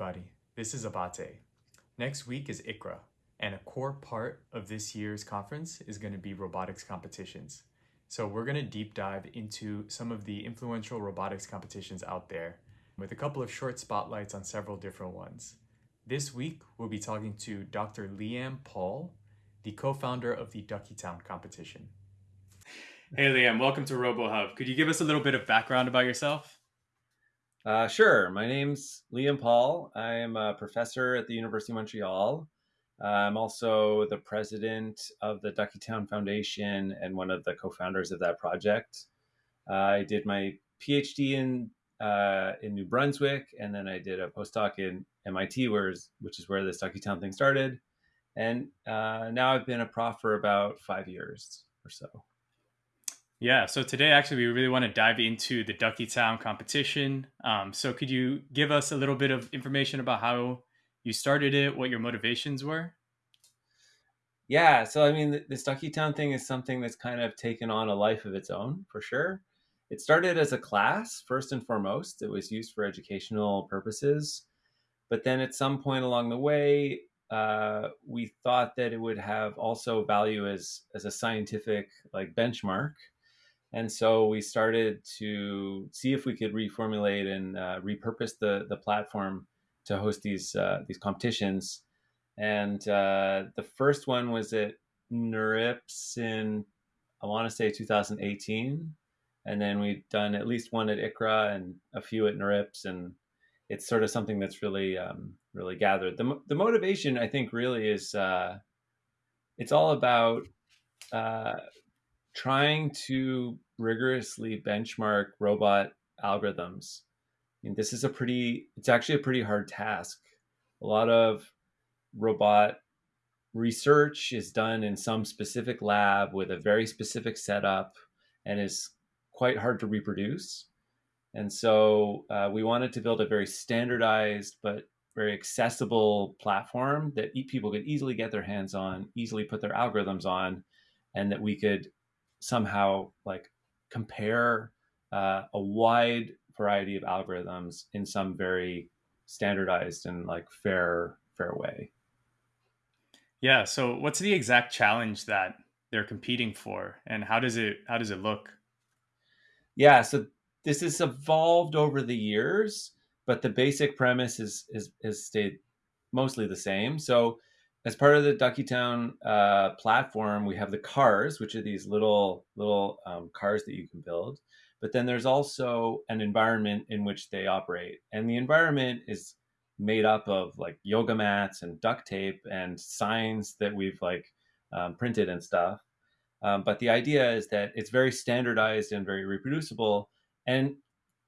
everybody. This is Abate. Next week is ICRA, and a core part of this year's conference is going to be robotics competitions. So, we're going to deep dive into some of the influential robotics competitions out there with a couple of short spotlights on several different ones. This week, we'll be talking to Dr. Liam Paull, the co founder of the Duckietown competition. Hey, Liam, welcome to RoboHub. Could you give us a little bit of background about yourself? Uh, sure. My name's Liam Paull. I am a professor at the University of Montreal. Uh, I'm also the president of the Duckietown Foundation and one of the co-founders of that project. Uh, I did my PhD in uh, in New Brunswick, and then I did a postdoc in MIT, where, which is where this Duckytown thing started. And uh, now I've been a prof for about five years or so. Yeah, so today actually we really want to dive into the Duckietown competition. Um, so could you give us a little bit of information about how you started it, what your motivations were? Yeah, so I mean, the this Duckietown thing is something that's kind of taken on a life of its own for sure. It started as a class first and foremost. It was used for educational purposes, but then at some point along the way, uh, we thought that it would have also value as as a scientific like benchmark and so we started to see if we could reformulate and uh, repurpose the the platform to host these uh, these competitions. And uh, the first one was at NeurIPS in I want to say 2018, and then we've done at least one at ICRA and a few at NeurIPS, and it's sort of something that's really um, really gathered. the The motivation I think really is uh, it's all about uh, trying to rigorously benchmark robot algorithms. This is a pretty, it's actually a pretty hard task. A lot of robot research is done in some specific lab with a very specific setup and is quite hard to reproduce. And so uh, we wanted to build a very standardized but very accessible platform that people could easily get their hands on, easily put their algorithms on, and that we could somehow like compare uh, a wide variety of algorithms in some very standardized and like fair fair way. Yeah. So what's the exact challenge that they're competing for, and how does it how does it look? Yeah. So this has evolved over the years, but the basic premise is is has stayed mostly the same. So as part of the Duckietown uh, platform, we have the cars, which are these little little um, cars that you can build. But then there's also an environment in which they operate, and the environment is made up of like yoga mats and duct tape and signs that we've like um, printed and stuff. Um, but the idea is that it's very standardized and very reproducible, and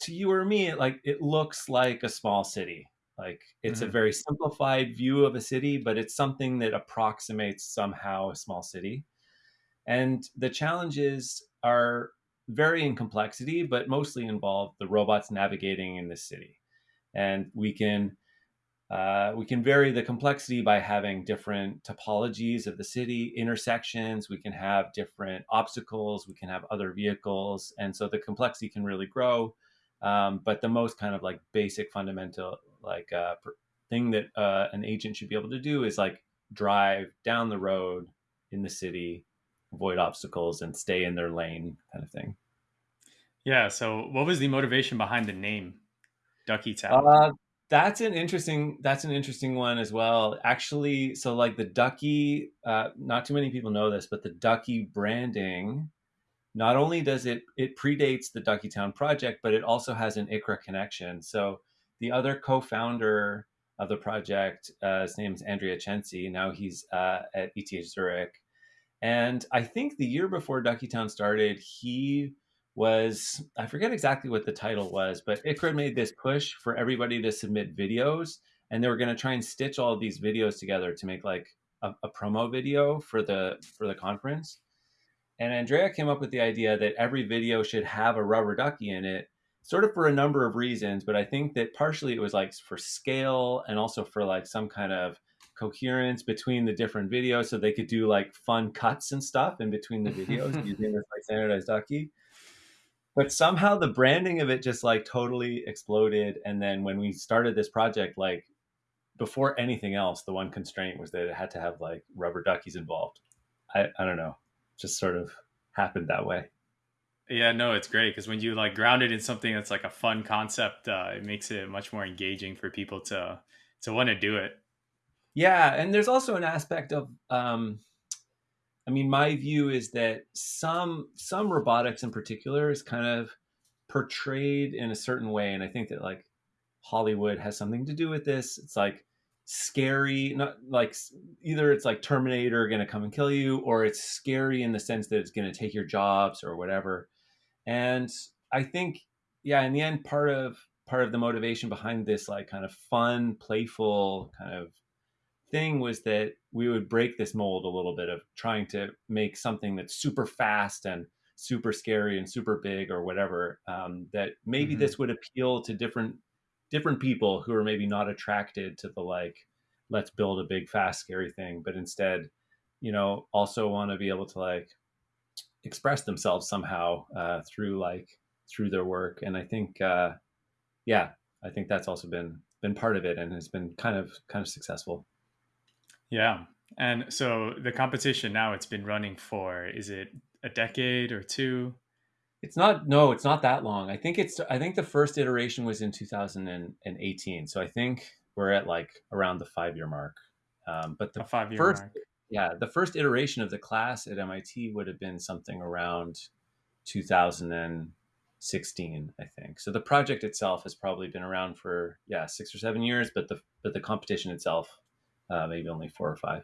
to you or me, like it looks like a small city like it's mm-hmm. a very simplified view of a city, but it's something that approximates somehow a small city. And the challenges are vary in complexity, but mostly involve the robots navigating in the city. And we can uh, we can vary the complexity by having different topologies of the city, intersections. We can have different obstacles. We can have other vehicles, and so the complexity can really grow. Um, but the most kind of like basic fundamental like uh, thing that uh, an agent should be able to do is like drive down the road in the city, avoid obstacles, and stay in their lane, kind of thing. Yeah. So, what was the motivation behind the name Duckietown? Uh, that's an interesting. That's an interesting one as well. Actually, so like the Ducky, uh, not too many people know this, but the Ducky branding. Not only does it it predates the Duckietown project, but it also has an ICRA connection. So the other co-founder of the project, uh, his name is Andrea Censi. Now he's uh, at ETH Zurich. And I think the year before Duckietown started, he was, I forget exactly what the title was, but ICRA made this push for everybody to submit videos. And they were going to try and stitch all these videos together to make like a, a promo video for the for the conference. And Andrea came up with the idea that every video should have a rubber ducky in it sort of for a number of reasons, but I think that partially it was like for scale and also for like some kind of coherence between the different videos so they could do like fun cuts and stuff in between the videos using this like standardized ducky. but somehow the branding of it just like totally exploded. And then when we started this project, like before anything else, the one constraint was that it had to have like rubber duckies involved. I, I don't know, just sort of happened that way. Yeah, no, it's great because when you like ground it in something that's like a fun concept, uh, it makes it much more engaging for people to to want to do it. Yeah, and there's also an aspect of, um, I mean, my view is that some some robotics in particular is kind of portrayed in a certain way, and I think that like Hollywood has something to do with this. It's like scary, not like either it's like Terminator going to come and kill you, or it's scary in the sense that it's going to take your jobs or whatever. And I think, yeah, in the end, part of part of the motivation behind this like kind of fun, playful kind of thing was that we would break this mold a little bit of trying to make something that's super fast and super scary and super big or whatever. Um, that maybe mm-hmm. this would appeal to different different people who are maybe not attracted to the like let's build a big fast scary thing but instead you know also want to be able to like express themselves somehow uh, through like through their work. And i think uh, yeah i think that's also been been part of it and has been kind of kind of successful. Yeah. And so the competition now it's been running for is it a decade or two? It's not no it's not that long. I think it's i think the first iteration was in 2018 so i think we're at like around the five year mark. Um, but the five year mark yeah, the first iteration of the class at MIT would have been something around 2016, I think. So the project itself has probably been around for yeah six or seven years, but the but the competition itself uh, maybe only four or five.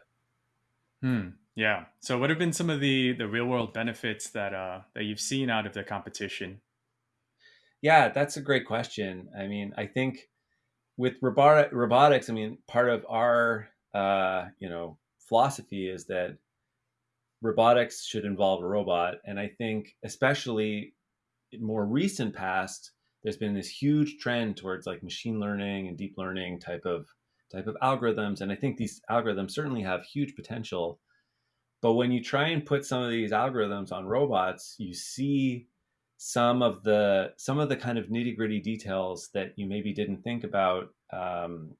Hmm. Yeah. So what have been some of the the real world benefits that uh that you've seen out of the competition? Yeah, that's a great question. I mean, I think with robotic robotics, I mean, part of our uh, you know philosophy is that robotics should involve a robot. And I think, especially in more recent past, there's been this huge trend towards like machine learning and deep learning type of type of algorithms. And I think these algorithms certainly have huge potential. But when you try and put some of these algorithms on robots, you see some of the some of the kind of nitty gritty details that you maybe didn't think about um,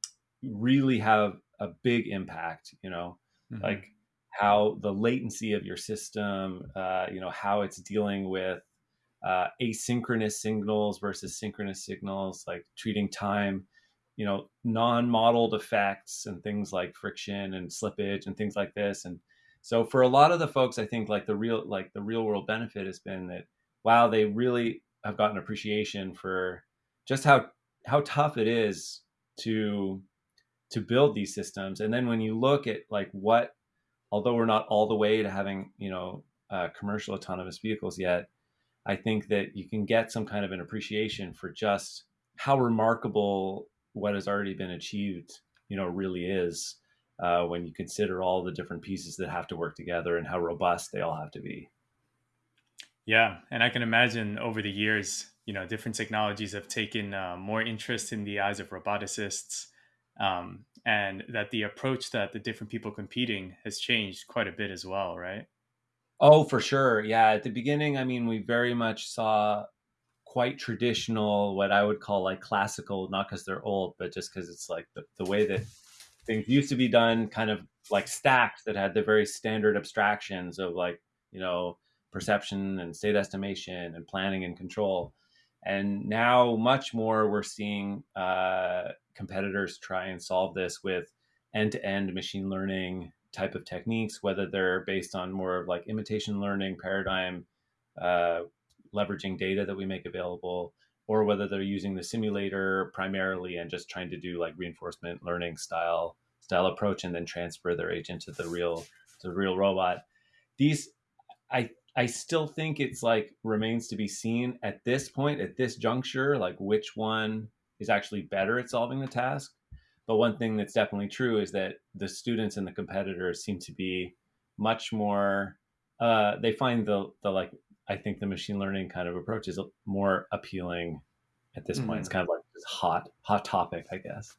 really have a big impact. You know, mm-hmm. like how the latency of your system, uh, you know, how it's dealing with uh, asynchronous signals versus synchronous signals, like treating time, you know, non-modeled effects and things like friction and slippage and things like this. And so for a lot of the folks, I think like the real like the real world benefit has been that wow, they really have gotten appreciation for just how how tough it is to to build these systems. And then when you look at like what, although we're not all the way to having you know uh, commercial autonomous vehicles yet, I think that you can get some kind of an appreciation for just how remarkable what has already been achieved, you know, really is uh, when you consider all the different pieces that have to work together and how robust they all have to be. Yeah, and I can imagine over the years, you know, different technologies have taken uh, more interest in the eyes of roboticists um, and that the approach that the different people competing has changed quite a bit as well, right? Oh, for sure. Yeah. At the beginning, I mean, we very much saw quite traditional, what I would call like classical, not because they're old, but just because it's like the, the way that things used to be done, kind of like stacked that had the very standard abstractions of like, you know, perception and state estimation and planning and control. And now, much more, we're seeing uh, competitors try and solve this with end to end machine learning type of techniques, whether they're based on more of like imitation learning paradigm, uh, leveraging data that we make available, or whether they're using the simulator primarily and just trying to do like reinforcement learning style style approach and then transfer their agent to the real the real robot. These I I still think it's like remains to be seen at this point, at this juncture, like which one is actually better at solving the task. But one thing that's definitely true is that the students and the competitors seem to be much more. Uh, they find the the like I think the machine learning kind of approach is more appealing at this mm-hmm. point. It's mm-hmm. kind of like this hot hot topic, I guess.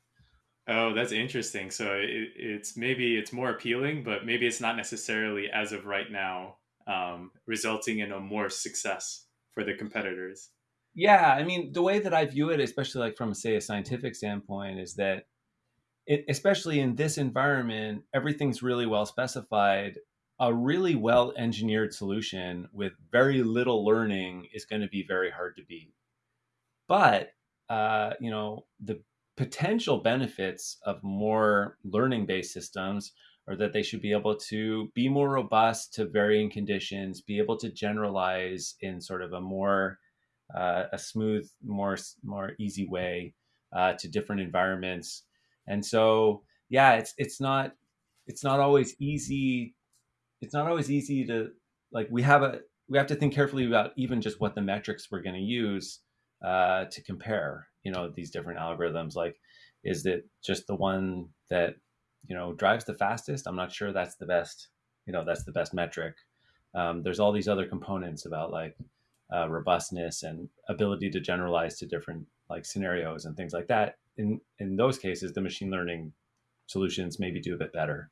Oh, that's interesting. So it, it's maybe it's more appealing, but maybe it's not necessarily as of right now um, resulting in a more success. for the competitors. Yeah, I mean, the way that I view it, especially like from say a scientific standpoint, is that it, especially in this environment, everything's really well specified. A really well engineered solution with very little learning is going to be very hard to beat. But uh, you know, the potential benefits of more learning based systems are that they should be able to be more robust to varying conditions, be able to generalize in sort of a more uh, a smooth, more more easy way uh, to different environments. And so, yeah, it's it's not it's not always easy. It's not always easy to like we have a we have to think carefully about even just what the metrics we're going to use uh, to compare. You know, these different algorithms. Like, is it just the one that you know drives the fastest? I'm not sure that's the best. You know, that's the best metric. Um, there's all these other components about like uh, robustness and ability to generalize to different like scenarios and things like that. In in those cases, the machine learning solutions maybe do a bit better.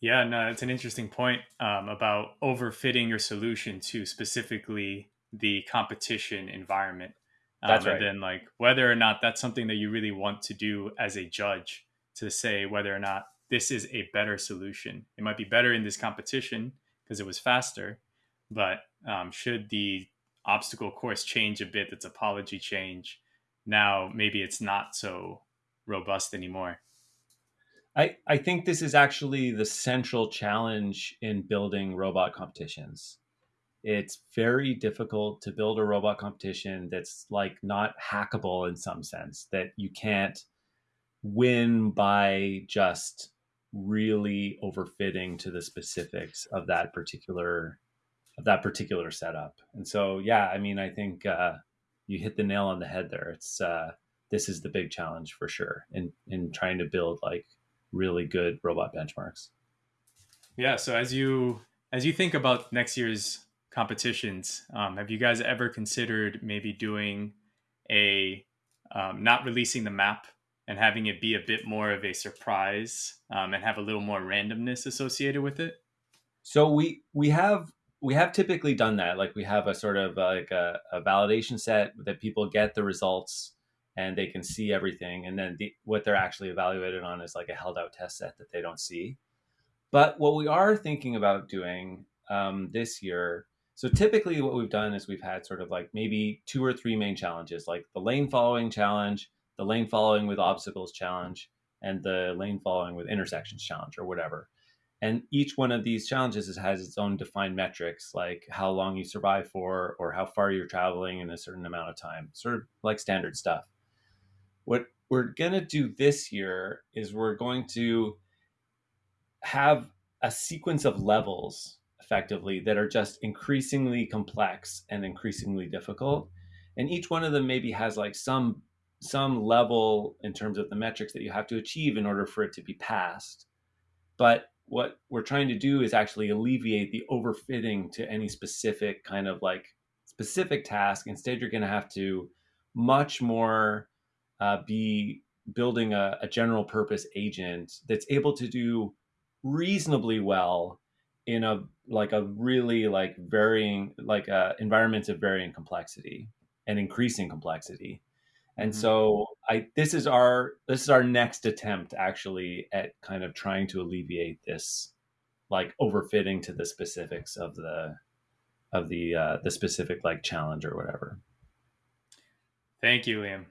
Yeah, no, it's an interesting point um, about overfitting your solution to specifically the competition environment. Um, that's right. And then like whether or not that's something that you really want to do as a judge to say whether or not this is a better solution. It might be better in this competition because it was faster, but um, should the obstacle course change a bit, its topology change, now maybe it's not so robust anymore. I, I think this is actually the central challenge in building robot competitions. It's very difficult to build a robot competition that's like not hackable in some sense, that you can't win by just really overfitting to the specifics of that particular of that particular setup. And so, yeah, I mean, I think uh, you hit the nail on the head there. It's uh, this is the big challenge for sure in in trying to build like really good robot benchmarks. Yeah. So as you as you think about next year's competitions, um, have you guys ever considered maybe doing a um, not releasing the map and having it be a bit more of a surprise um, and have a little more randomness associated with it? So we we have we have typically done that. Like we have a sort of like a, a, validation set that people get the results and they can see everything, and then the, what they're actually evaluated on is like a held out test set that they don't see. But what we are thinking about doing um, this year, so typically what we've done is we've had sort of like maybe two or three main challenges, like the lane following challenge, the lane following with obstacles challenge, and the lane following with intersections challenge, or whatever. And each one of these challenges has its own defined metrics, like how long you survive for, or how far you're traveling in a certain amount of time, sort of like standard stuff. What we're going to do this year is we're going to have a sequence of levels effectively that are just increasingly complex and increasingly difficult and each one of them maybe has like some some level in terms of the metrics that you have to achieve in order for it to be passed but what we're trying to do is actually alleviate the overfitting to any specific kind of like specific task. Instead, you're going to have to much more uh, be building a, a, general purpose agent that's able to do reasonably well in a like a really like varying like uh, environments of varying complexity and increasing complexity and mm-hmm. so i this is our this is our next attempt actually at kind of trying to alleviate this like overfitting to the specifics of the of the uh the specific like challenge or whatever thank you liam